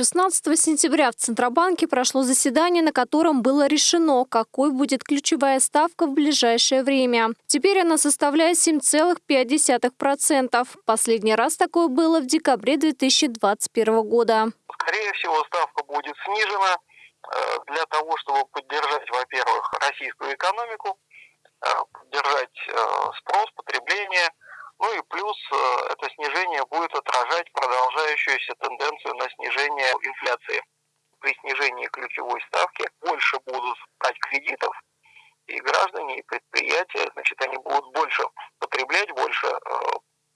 16 сентября в Центробанке прошло заседание, на котором было решено, какой будет ключевая ставка в ближайшее время. Теперь она составляет 7,5%. Последний раз такое было в декабре 2021 года. Скорее всего, ставка будет снижена э, для того, чтобы поддержать, во-первых, российскую экономику, э, поддержать э, спрос, потребление, ну и плюс это снижение будет отражать продолжающуюся тенденцию на снижение инфляции. При снижении ключевой ставки больше будут брать кредитов, и граждане, и предприятия, значит, они будут больше потреблять, больше э,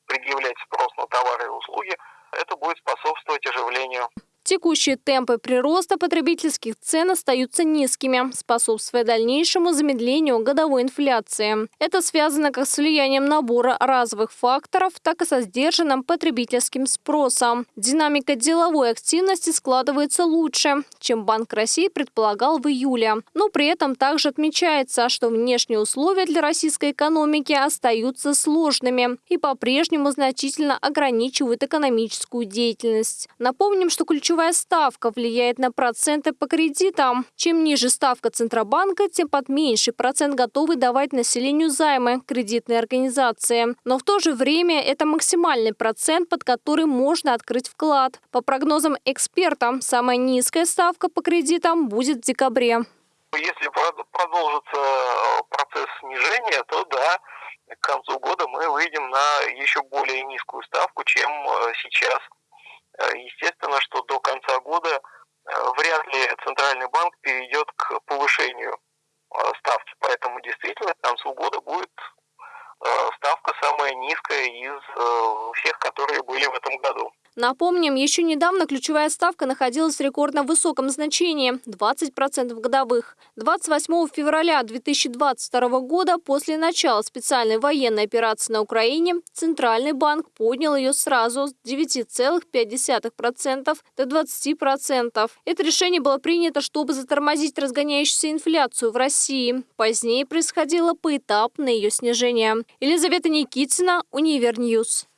предъявлять спрос на товары и услуги. Это будет способствовать оживлению Текущие темпы прироста потребительских цен остаются низкими, способствуя дальнейшему замедлению годовой инфляции. Это связано как с влиянием набора разовых факторов, так и со сдержанным потребительским спросом. Динамика деловой активности складывается лучше, чем Банк России предполагал в июле. Но при этом также отмечается, что внешние условия для российской экономики остаются сложными и по-прежнему значительно ограничивают экономическую деятельность. Напомним, что ключевой ключевая ставка влияет на проценты по кредитам. Чем ниже ставка Центробанка, тем под меньший процент готовы давать населению займы кредитные организации. Но в то же время это максимальный процент, под который можно открыть вклад. По прогнозам экспертам, самая низкая ставка по кредитам будет в декабре. Если продолжится э, процесс снижения, то да, к концу года мы выйдем на еще более низкую ставку, чем э, сейчас. Э, естественно, что до конца года э, вряд ли Центральный банк перейдет к повышению э, ставки. Поэтому действительно к концу года будет ставка самая низкая из всех, которые были в этом году. Напомним, еще недавно ключевая ставка находилась в рекордно высоком значении – 20% годовых. 28 февраля 2022 года, после начала специальной военной операции на Украине, Центральный банк поднял ее сразу с 9,5% до 20%. Это решение было принято, чтобы затормозить разгоняющуюся инфляцию в России. Позднее происходило поэтапное ее снижение. Елизавета Никитина, Univer News.